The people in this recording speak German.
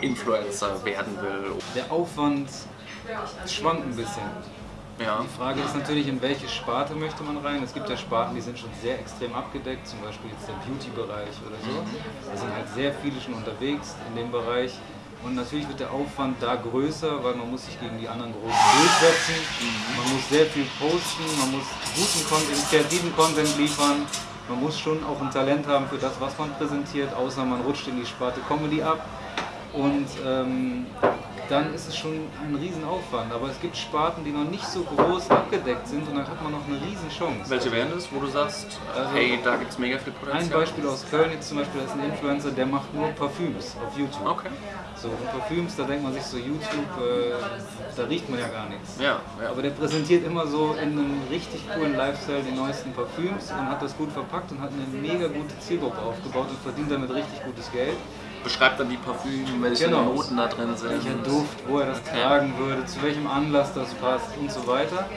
Influencer werden will? Der Aufwand schwankt ein bisschen. Ja. Die Frage ist natürlich, in welche Sparte möchte man rein. Es gibt ja Sparten, die sind schon sehr extrem abgedeckt, zum Beispiel jetzt der Beauty-Bereich oder so. Da sind halt sehr viele schon unterwegs in dem Bereich. Und natürlich wird der Aufwand da größer, weil man muss sich gegen die anderen Großen durchsetzen. Man muss sehr viel posten, man muss guten Content, kreativen Content liefern. Man muss schon auch ein Talent haben für das, was man präsentiert, außer man rutscht in die Sparte Comedy ab. Und ähm, dann ist es schon ein Riesenaufwand. Aber es gibt Sparten, die noch nicht so groß abgedeckt sind und dann hat man noch eine Riesenchance. Welche wären das, wo du sagst, äh, hey, da gibt es mega viel Potenzial? Ein Beispiel aus Köln jetzt zum Beispiel, da ist ein Influencer, der macht nur Parfüms auf YouTube. Okay. So, und Parfüms, da denkt man sich so, YouTube, äh, da riecht man ja gar nichts. Ja, ja. Aber der präsentiert immer so in einem richtig coolen Lifestyle die neuesten Parfüms und hat das gut verpackt und hat eine mega gute Zielgruppe aufgebaut und verdient damit richtig gutes Geld. Beschreibt dann die Parfüm, welche Genau. Noten da drin sind. Welcher Duft, wo er das tragen würde, zu welchem Anlass das passt und so weiter.